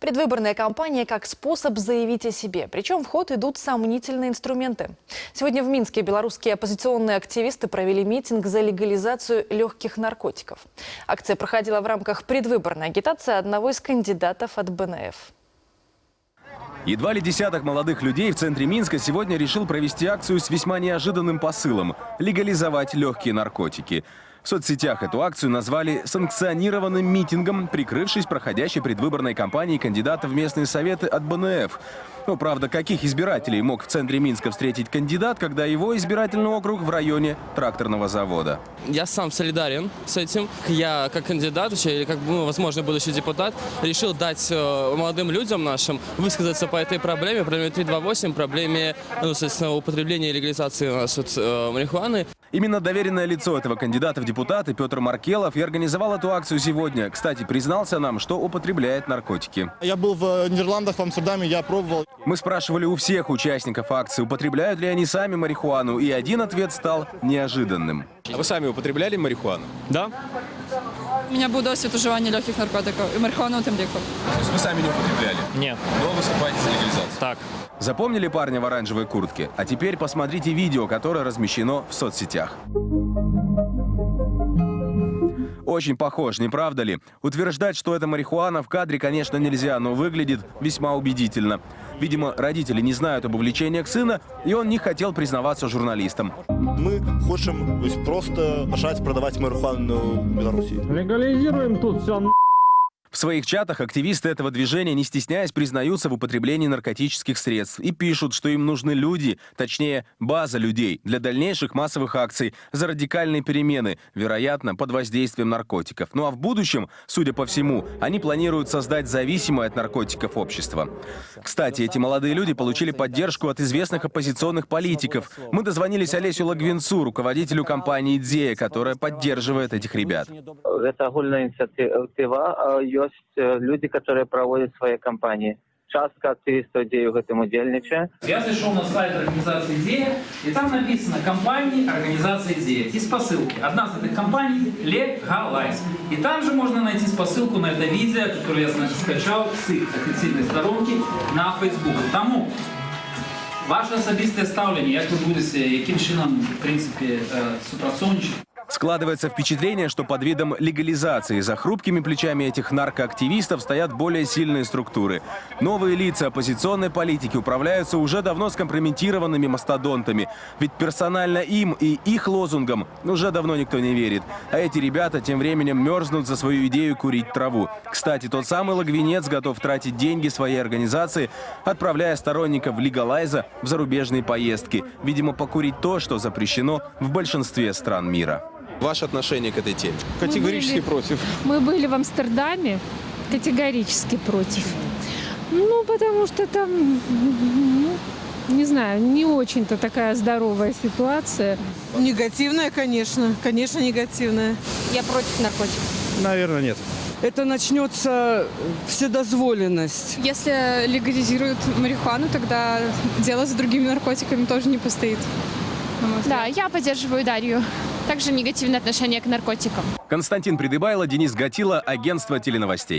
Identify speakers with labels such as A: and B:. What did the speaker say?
A: Предвыборная кампания как способ заявить о себе. Причем в ход идут сомнительные инструменты. Сегодня в Минске белорусские оппозиционные активисты провели митинг за легализацию легких наркотиков. Акция проходила в рамках предвыборной агитации одного из кандидатов от БНФ.
B: Едва ли десяток молодых людей в центре Минска сегодня решил провести акцию с весьма неожиданным посылом – легализовать легкие наркотики. В соцсетях эту акцию назвали санкционированным митингом, прикрывшись проходящей предвыборной кампанией кандидата в местные советы от БНФ. Но, правда, каких избирателей мог в центре Минска встретить кандидат, когда его избирательный округ в районе тракторного завода?
C: Я сам солидарен с этим. Я как кандидат, или как, ну, возможно, будущий депутат, решил дать э, молодым людям нашим высказаться по этой проблеме, проблеме 328, проблеме, ну, соответственно, употребления и легализации у нас вот, э, марихуаны.
B: Именно доверенное лицо этого кандидата в депутаты Петр Маркелов и организовал эту акцию сегодня. Кстати, признался нам, что употребляет наркотики.
D: Я был в Нидерландах, в Амстердаме, я пробовал.
B: Мы спрашивали у всех участников акции, употребляют ли они сами марихуану, и один ответ стал неожиданным.
E: А вы сами употребляли марихуану?
C: Да?
F: У меня был досвід уживання легких наркотиків і марихуану тим ліком.
E: То есть вы сами не употребляли?
C: Нет.
E: Но выступаете за легализацию?
C: Так.
B: Запомнили парня в оранжевой куртке? А теперь посмотрите видео, которое размещено в соцсетях. Очень похож, не правда ли? Утверждать, что это марихуана в кадре, конечно, нельзя, но выглядит весьма убедительно. Видимо, родители не знают об увлечениях сына, и он не хотел признаваться журналистам.
D: Мы есть, просто начать продавать марихуану в Беларуси.
G: Легализируем тут все
B: своих чатах активисты этого движения, не стесняясь, признаются в употреблении наркотических средств и пишут, что им нужны люди, точнее, база людей, для дальнейших массовых акций за радикальные перемены, вероятно, под воздействием наркотиков. Ну а в будущем, судя по всему, они планируют создать зависимое от наркотиков общество. Кстати, эти молодые люди получили поддержку от известных оппозиционных политиков. Мы дозвонились Олесю Лагвинцу, руководителю компании «Идея», которая поддерживает этих ребят.
H: Это огульная инициатива. а Есть э, люди, которые проводят свои кампании. Частка активистов идеи в этом удельничає.
I: Я зашел на сайт организации «Идея», и там написано «Компании организации «Идея». Есть посылки. Одна из этих компаний – «Легалайз». И там же можно найти спосылку на это видео, которое я значит, скачал с их официальной сторонки на Facebook. Тому ваше особисте ставлення, як ви будете, яким чином, в принципі, е, супрацовничати.
B: Складывается впечатление, что под видом легализации за хрупкими плечами этих наркоактивистов стоят более сильные структуры. Новые лица оппозиционной политики управляются уже давно скомпрометированными мастодонтами. Ведь персонально им и их лозунгам уже давно никто не верит. А эти ребята тем временем мерзнут за свою идею курить траву. Кстати, тот самый Лагвинец готов тратить деньги своей организации, отправляя сторонников легалайза в зарубежные поездки. Видимо, покурить то, что запрещено в большинстве стран мира.
E: Ваше отношение к этой теме?
D: Категорически
J: были-
D: против.
J: Мы были в Амстердаме, категорически против. Ну, потому что там, ну, не знаю, не очень-то такая здоровая ситуация.
F: Негативная, конечно. Конечно, негативная.
K: Я против наркотиков.
D: Наверное, нет.
F: Это начнется вседозволенность.
K: Если легализируют марихуану, тогда дело с другими наркотиками тоже не постоит.
J: Да, я поддерживаю Дарью. Также негативное отношение к наркотикам.
B: Константин Придыбайло, Денис Гатило, агентство теленовостей.